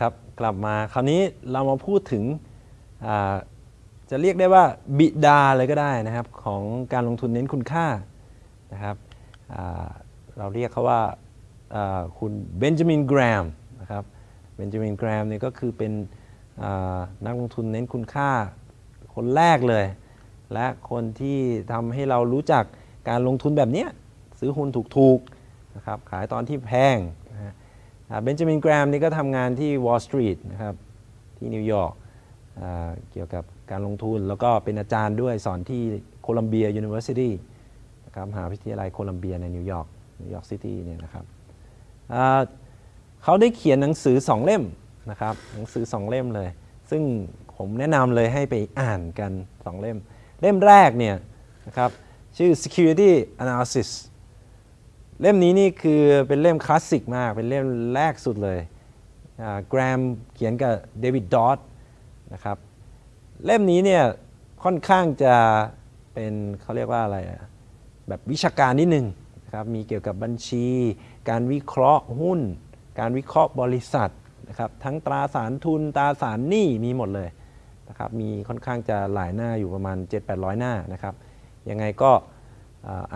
ครับ กลับมาคราวนี้เรามาพูดถึงจะเรียกได้ว่าบิดาเลยก็ได้นะครับ ของการลงทุนเน้นคุณค่านะครับเราเรียกเขาว่าคุณเบนจามินแกรมนะครับเบนจามินแกรมเนี่ยก็คือเป็นนักลงทุนเน้นคุณค่าคนแรกเลย และคนที่ทำให้เรารู้จักการลงทุนแบบนี้ซื้อหุ้นถูกๆนะครับขายตอนที่แพง เบนจามินเกรแฮมนี่ก็ทำงานที่ Wall Street นะครับที่นิวยอร์กเกี่ยวกับการลงทุน แล้วก็เป็นอาจารย์ด้วยสอนที่ Columbia University นะครับมหาวิทยาลัยโคลัมเบียในนิวยอร์กนิวยอร์กซิตี้เนี่ยนะครับเขาได้เขียนหนังสือ2เล่มนะครับหนังสือ2เล่มเลย ซึ่งผมแนะนำเลยให้ไปอ่านกัน2เล่ม เล่มแรกเนี่ยนะครับชื่อ Security Analysis เล่มนี้นี่คือเป็นเล่มคลาสสิกมาก เป็นเล่มแรกสุดเลยแกรมเขียนกับเดวิดดอตนะครับ เล่มนี้เนี่ยค่อนข้างจะเป็นเขาเรียกว่าอะไระแบบวิชาการนิดนึงนะครับ มีเกี่ยวกับบัญชี การวิเคราะห์หุ้น การวิเคราะห์บริษัทนะครับ ทั้งตราสารทุนตราสารหนี้มีหมดเลยนะครับ มีค่อนข้างจะหลายหน้าอยู่ประมาณ 7-800 หน้านะครับ ยังไงก็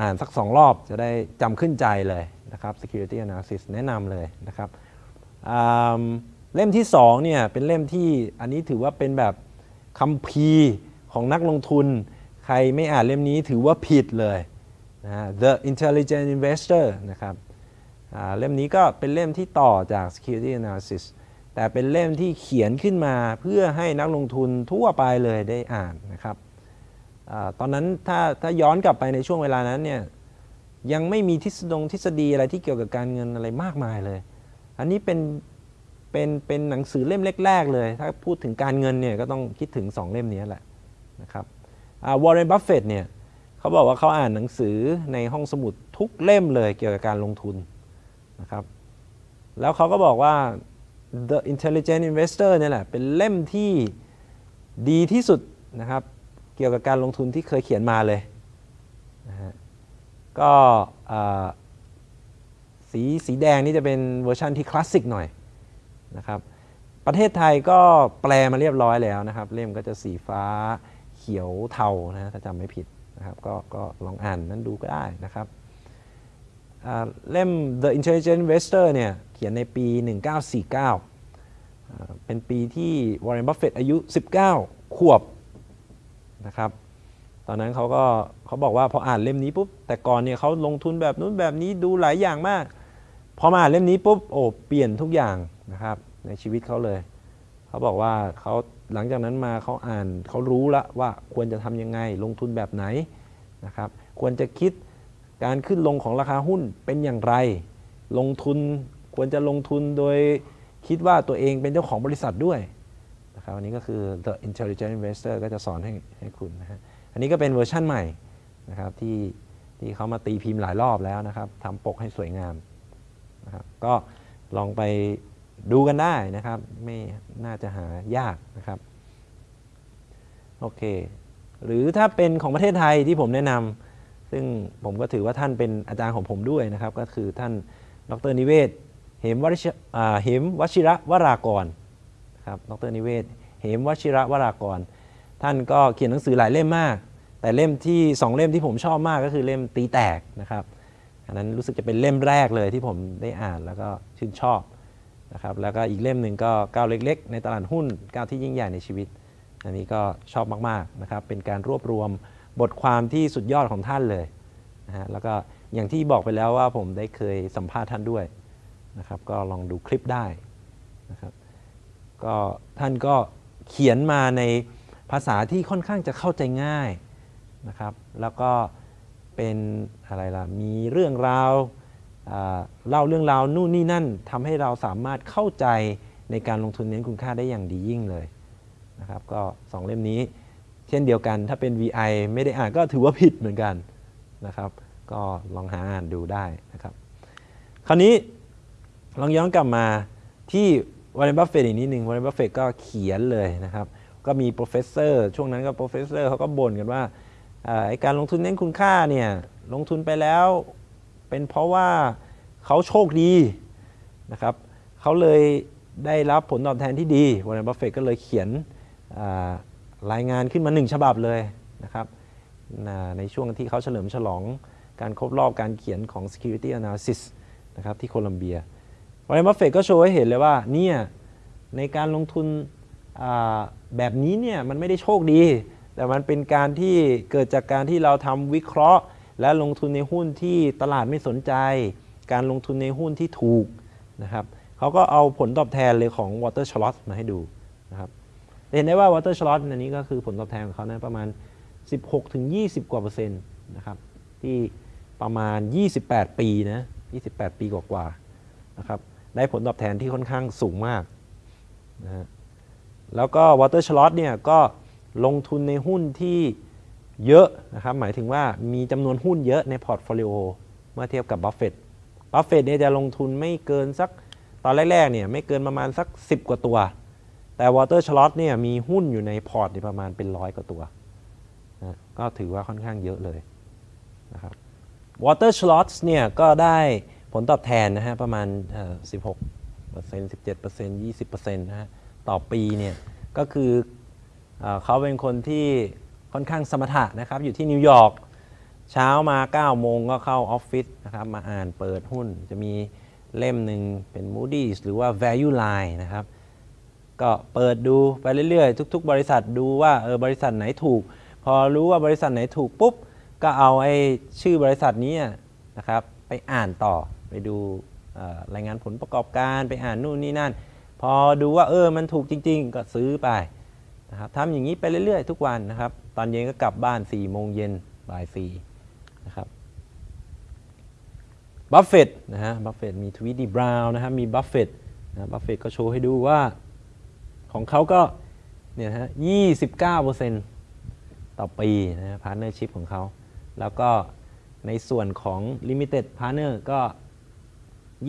อ่านสัก 2 รอบจะได้จำขึ้นใจเลยนะครับ Security Analysis แนะนำเลยนะครับเล่มที่2เนี่ยเป็นเล่มที่อันนี้ถือว่าเป็นแบบคัมภีร์ของนักลงทุน ใครไม่อ่านเล่มนี้ถือว่าผิดเลยนะ The Intelligent Investor นะครับเล่มนี้ก็เป็นเล่มที่ต่อจาก Security Analysis แต่เป็นเล่มที่เขียนขึ้นมาเพื่อให้นักลงทุนทั่วไปเลยได้อ่านนะครับ ตอนนั้นถ้าถ้าย้อนกลับไปในช่วงเวลานั้นเนี่ยยังไม่มีทฤษฎงทฤษฎีอะไรที่เกี่ยวกับการเงินอะไรมากมายเลย อันนี้เป็นเป็นเป็นหนังสือเล่มแรกๆเลย ถ้าพูดถึงการเงินเนี่ยก็ต้องคิดถึง 2 เล่มนี้แหละนะครับวอร์เรนบัฟเฟตเนี่ยเขาบอกว่าเขาอ่านหนังสือในห้องสมุดทุกเล่มเลยเกี่ยวกับการลงทุนนะครับแล้วเขาก็บอกว่า The Intelligent Investor เนี่ยแหละเป็นเล่มที่ดีที่สุดนะครับ กี่ยวกับการลงทุนที่เคยเขียนมาเลยนะฮะก็สีสีแดงนี่จะเป็นเวอร์ชันที่คลาสสิกหน่อยนะครับประเทศไทยก็แปลมาเรียบร้อยแล้วนะครับ เล่มก็จะสีฟ้าเขียวเทานะถ้าจำไม่ผิดนะครับก็ก็ลองอ่านนั้นดูก็ได้นะครับเล่ม The Intelligent Investor เนี่ยเขียนในปี 1949อ่าเป็นปีที่วอร์เรนบัฟเฟตอายุ 19 ขวบ นะครับตอนนั้นเขาก็เขาบอกว่าพออ่านเล่มนี้ปุ๊บแต่ก่อนเนี่ยเขาลงทุนแบบนู้นแบบนี้ดูหลายอย่างมากพอมาอ่านเล่มนี้ปุ๊บโอ้เปลี่ยนทุกอย่างนะครับในชีวิตเขาเลย เขาบอกว่าเขาหลังจากนั้นมาเขาอ่านเขารู้ละว่าควรจะทำยังไงลงทุนแบบไหนนะครับควรจะคิดการขึ้นลงของราคาหุ้นเป็นอย่างไร ลงทุนควรจะลงทุนโดยคิดว่าตัวเองเป็นเจ้าของบริษัทด้วย นะครับอันนี้ก็คือ The Intelligent Investor ก็จะสอนให้ให้คุณนะฮะอันนี้ก็เป็นเวอร์ชั่นใหม่นะครับที่ที่เขามาตีพิมพ์หลายรอบแล้วนะครับทำปกให้สวยงามนะครับก็ลองไปดูกันได้นะครับ ไม่น่าจะหายากนะครับโอเคหรือถ้าเป็นของประเทศไทยที่ผมแนะนำซึ่งผมก็ถือว่าท่านเป็นอาจารย์ของผมด้วยนะครับ ก็คือท่านดรนิเวศ เหมวชิอ่าระวรากร ครับ ดรนิเวศ เหมวชิระวรากร ท่านก็เขียนหนังสือหลายเล่มมาก แต่เล่มที่สองเล่มที่ผมชอบมากก็คือเล่มตีแตกนะครับ อันนั้นรู้สึกจะเป็นเล่มแรกเลยที่ผมได้อ่านแล้วก็ชื่นชอบนะครับ แล้วก็อีกเล่มหนึ่งก็ก้าวเล็ก ๆ ในตลาดหุ้นก้าวที่ยิ่งใหญ่ในชีวิต อันนี้ก็ชอบมากๆนะครับ เป็นการรวบรวมบทความที่สุดยอดของท่านเลยนะฮะ แล้วก็อย่างที่บอกไปแล้วว่าผมได้เคยสัมภาษณ์ท่านด้วยนะครับ ก็ลองดูคลิปได้นะครับ ก็ท่านก็เขียนมาในภาษาที่ค่อนข้างจะเข้าใจง่ายนะครับ แล้วก็เป็นอะไรล่ะ มีเรื่องราวเล่าเรื่องราวนู่นนี่นั่นทำให้เราสามารถเข้าใจในการลงทุนเน้นคุณค่าได้อย่างดียิ่งเลยนะครับก็สองเล่มนี้ เช่นเดียวกันถ้าเป็น VI ไม่ได้อ่านก็ถือว่าผิดเหมือนกันนะครับ ก็ลองหาอ่านดูได้นะครับ คราวนี้ลองย้อนกลับมาที่ วอร์เรนบัฟเฟตอีกนิดหนึ่งวอร์เรนบัฟเฟตก็เขียนเลยนะครับ ก็มี professor ช่วงนั้นก็ professor เขาก็บ่นกันว่าไอ้การลงทุนเน้นคุณค่าเนี่ยลงทุนไปแล้วเป็นเพราะว่าเขาโชคดีนะครับเขาเลยได้รับผลตอบแทนที่ดีวอร์เรนบัฟเฟตก็เลยเขียนรายงานขึ้นมาหนึ่งฉบับเลยนะครับในช่วงที่เขาเฉลิมฉลองการครบรอบการเขียนของ Security Analysis นะครับที่โคลัมเบีย วอร์เรนบัฟเฟตก็โชว์ให้เห็นเลยว่าเนี่ยในการลงทุนแบบนี้เนี่ยมันไม่ได้โชคดี แต่มันเป็นการที่เกิดจากการที่เราทำวิเคราะห์ และลงทุนในหุ้นที่ตลาดไม่สนใจ การลงทุนในหุ้นที่ถูกนะครับเขาก็เอาผลตอบแทนเลยของ Water s h l o t มาให้ดูนะครับเห็นได้ว่า Water s h l o t อันนี้ก็คือผลตอบแทนของเขานะประมาณ 16-20 กว่าเปอร์เซ็นต์นะครับที่ประมาณ 28 ปีนะ28 ปีกว่าๆนะครับ ได้ผลตอบแทนที่ค่อนข้างสูงมากนะฮะแล้วก็ Water s h l o t เนี่ยก็ลงทุนในหุ้นที่เยอะนะครับหมายถึงว่ามีจำนวนหุ้นเยอะใน portfolio เมื่อเทียบกับบัฟเฟตบัฟเฟตเนี่ยจะลงทุนไม่เกินสักตอนแรกๆเนี่ยไม่เกินประมาณสัก 10 กว่าตัว แต่ Water s h l o t เนี่ยมีหุ้นอยู่ในพอร์ตเนี่ยประมาณเป็นร้อยกว่าตัวนะก็ถือว่าค่อนข้างเยอะเลยนะครับ Walter Schloss เนี่ยก็ได้ ผลตอบแทนนะฮะประมาณเอ่อ16% 17% 20%นะฮะต่อปีเนี่ยก็คือเออเขาเป็นคนที่ค่อนข้างสมถะนะครับ อยู่ที่นิวยอร์กเช้ามา 9 โมงก็เข้าออฟฟิศนะครับมาอ่านเปิดหุ้นจะมีเล่มหนึ่งเป็น Moody's หรือว่า Value Line นะครับ ก็เปิดดูไปเรื่อยๆ ทุก ๆ บริษัทดูว่าเออบริษัทไหนถูก พอรู้ว่าบริษัทไหนถูกปุ๊บ ก็เอาไอ้ชื่อบริษัทนี้นะครับไปอ่านต่อ ไปดูรายงานผลประกอบการไปอ่านนู่นนี่นั่น พอดูว่าเออมันถูกจริง ๆ ก็ซื้อไปนะครับทำอย่างนี้ไปเรื่อยๆ ทุกวันนะครับ ตอนเย็นก็กลับบ้าน4ี่โมงเย็นบ่ายสี่นะครับบัฟเฟตนะฮะบัฟเฟตมี Tweedy Browne นะครับมีบัฟเฟตนะบัฟเฟตก็โชว์ให้ดูว่าของเขาก็เนี่ยนะฮะ29%ต่อปีนะฮะ Partnership ของเขา แล้วก็ในส่วนของ Limited Partner ก็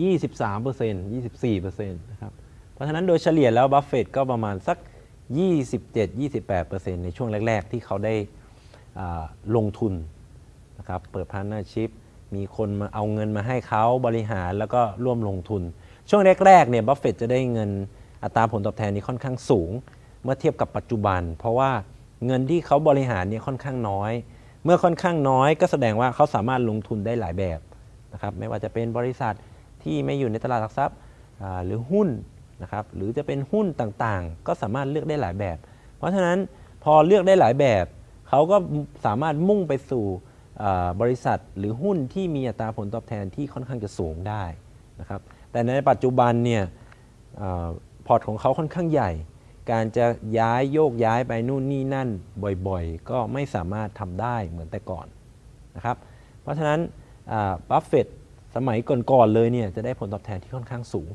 23% 24%นะครับเพราะฉะนั้นโดยเฉลี่ยแล้วบัฟเฟตก็ประมาณสัก 27-28%ในช่วงแรก ๆ ที่เขาได้ลงทุนนะครับเปิดพาร์ n เนอร์ชิพมีคนมาเอาเงินมาให้เขาบริหารแล้วก็ร่วมลงทุน ช่วงแรกๆเนี่ยบัฟเฟตจะได้เงินอัตราผลตอบแทนนี้ค่อนข้างสูง เมื่อเทียบกับปัจจุบัน เพราะว่าเงินที่เขาบริหารเนี่ยค่อนข้างน้อย เมื่อค่อนข้างน้อยก็แสดงว่าเขาสามารถลงทุนได้หลายแบบนะครับไม่ว่าจะเป็นบริษัท ที่ไม่อยู่ในตลาดหลักทรัพย์หรือหุ้นนะครับหรือจะเป็นหุ้นต่างๆ ก็สามารถเลือกได้หลายแบบ เพราะฉะนั้นพอเลือกได้หลายแบบเขาก็สามารถมุ่งไปสู่บริษัทหรือหุ้นที่มีอัตราผลตอบแทนที่ค่อนข้างจะสูงได้นะครับแต่ในปัจจุบันเนี่ยอพอร์ตของเขาค่อนข้างใหญ่ การจะย้ายโยกย้ายไปนู่นนี่นั่นบ่อยๆ ก็ไม่สามารถทำได้เหมือนแต่ก่อนนะครับเพราะฉะนั้นบัฟเฟต สมัยก่อนๆเลยเนี่ยจะได้ผลตอบแทนที่ค่อนข้างสูง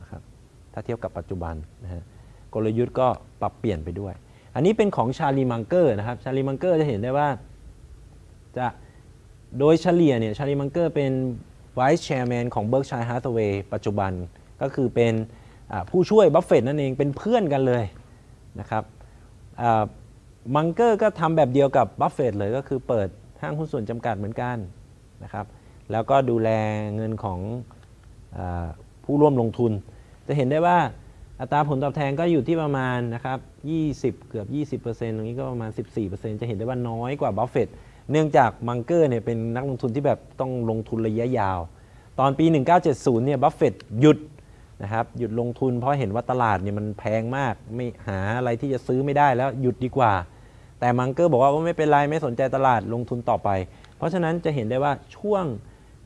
นะครับถ้าเทียบกับปัจจุบันนะฮะกลยุทธ์ก็ปรับเปลี่ยนไปด้วย อันนี้เป็นของชาลีมังเกอร์นะครับชาลีมังเกอร์จะเห็นได้ว่าจะโดยเฉลี่ยเนี่ยชาลีมังเกอร์เป็น Vice Chairman ของ Berkshire Hathaway ปัจจุบันก็คือเป็นผู้ช่วยบัฟเฟตนั่นเองเป็นเพื่อนกันเลยนะครับมังเกอร์ก็ทำแบบเดียวกับบัฟเฟตเลยก็คือเปิดห้างหุ้นส่วนจำกัดเหมือนกันนะครับ แล้วก็ดูแลเงินของอผู้ร่วมลงทุน จะเห็นได้ว่าอัตราผลตอบแทนก็อยู่ที่ประมาณนะครับ20 เกือบ 20%ตรงนี้ก็ประมาณ 14%จะเห็นได้ว่าน้อยกว่าบัฟเฟตเนื่องจากมังเกอร์เนี่ยเป็นนักลงทุนที่แบบต้องลงทุนระยะยาว ตอนปี 1970 เนี่ยบัฟเฟตหยุดนะครับหยุดลงทุนเพราะเห็นว่าตลาดเนี่ยมันแพงมากไม่หาอะไรที่จะซื้อไม่ได้แล้วหยุดดีกว่า แต่มังเกอร์บอกว่าไม่เป็นไรไม่สนใจตลาดลงทุนต่อไป เพราะฉะนั้นจะเห็นได้ว่าช่วง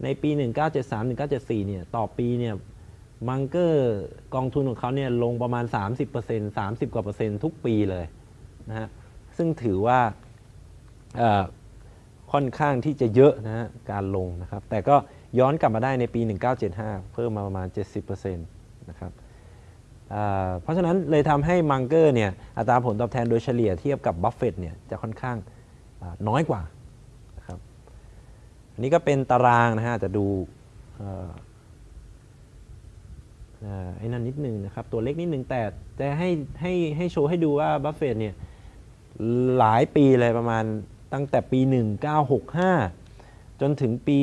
ในปี 1973-1974 เนี่ย ต่อปีเนี่ยมังเกอร์กองทุนของเขาเนี่ยลงประมาณ 30% 30 กว่าเปอร์เซ็นต์ทุกปีเลยนะฮะ ซึ่งถือว่าค่อนข้างที่จะเยอะนะฮะการลงนะครับ แต่ก็ย้อนกลับมาได้ในปี 1975 เพิ่มมาประมาณ 70%นะครับเพราะฉะนั้นเลยทำให้มังเกอร์เนี่ยอัตราผลตอบแทนโดยเฉลี่ยเทียบกับบัฟเฟตเนี่ยจะค่อนข้างน้อยกว่า อันนี้ก็เป็นตารางนะฮะจะดูไอ้นั่นนิดนึงนะครับ ตัวเล็กนิดนึงแต่แต่ให้ให้ให้โชว์ให้ดูว่าบัฟเฟตเนี่ยหลายปีเลยประมาณตั้งแต่ปี 1965 จนถึงปี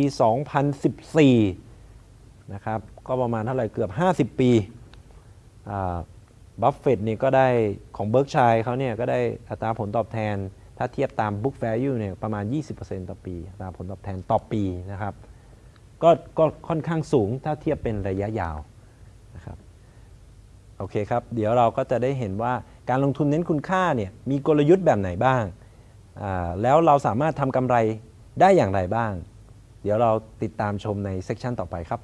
2014 นะครับ ก็ประมาณเท่าไหร่เกือบ 50 ปีบัฟเฟตนี่ก็ได้ของ Berkshire เขาเนี่ยก็ได้อัตราผลตอบแทน ถ้าเทียบตาม book value เนี่ยประมาณ 20%ต่อปีตราผลตอบแทนต่อปีนะครับก็ก็ค่อนข้างสูงถ้าเทียบเป็นระยะยาวนะครับโอเคครับ เดี๋ยวเราก็จะได้เห็นว่าการลงทุนเน้นคุณค่าเนี่ยมีกลยุทธ์แบบไหนบ้าง แล้วเราสามารถทำกำไรได้อย่างไรบ้าง เดี๋ยวเราติดตามชมในเซสชันต่อไปครับ